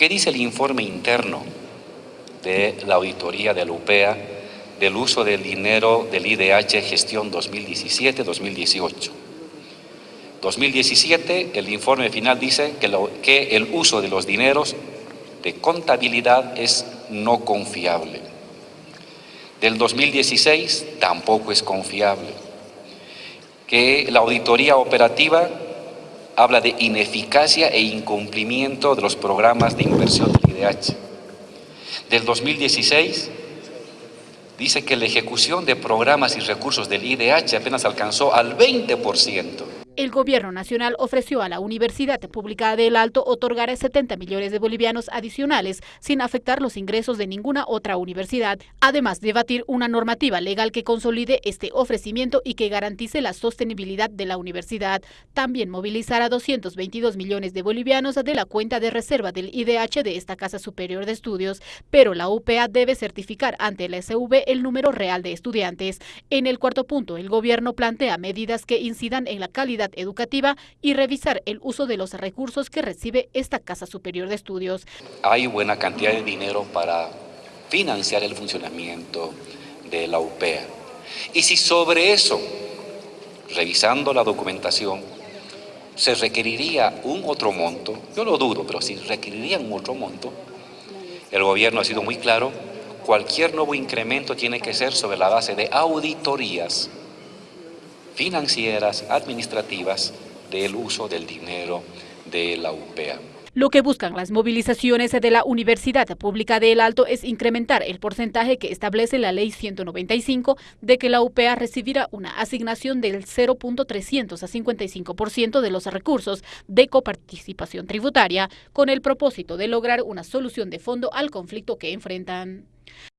¿Qué dice el informe interno de la auditoría de la UPEA del uso del dinero del IDH gestión 2017-2018? 2017, el informe final dice que, el uso de los dineros de contabilidad es no confiable. Del 2016 tampoco es confiable. Que la auditoría operativa habla de ineficacia e incumplimiento de los programas de inversión del IDH. Del 2016 dice que la ejecución de programas y recursos del IDH apenas alcanzó al 20%. El gobierno nacional ofreció a la Universidad Pública del Alto otorgar 70 millones de bolivianos adicionales sin afectar los ingresos de ninguna otra universidad, además de batir una normativa legal que consolide este ofrecimiento y que garantice la sostenibilidad de la universidad. También movilizar a 222 millones de bolivianos de la cuenta de reserva del IDH de esta Casa Superior de Estudios, pero la UPA debe certificar ante la SV el número real de estudiantes. En el cuarto punto, el gobierno plantea medidas que incidan en la calidad educativa y revisar el uso de los recursos que recibe esta Casa Superior de Estudios. Hay buena cantidad de dinero para financiar el funcionamiento de la UPEA. Y si sobre eso, revisando la documentación, se requeriría un otro monto, yo lo dudo, pero si requeriría un otro monto, el gobierno ha sido muy claro, cualquier nuevo incremento tiene que ser sobre la base de auditorías financieras, administrativas del uso del dinero de la UPEA. Lo que buscan las movilizaciones de la Universidad Pública del Alto es incrementar el porcentaje que establece la Ley 195 de que la UPA recibirá una asignación del 0.355% de los recursos de coparticipación tributaria con el propósito de lograr una solución de fondo al conflicto que enfrentan.